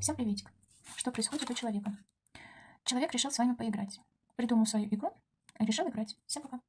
Всем приветик. Что происходит у человека? Человек решил с вами поиграть. Придумал свою игру и решил играть. Всем пока.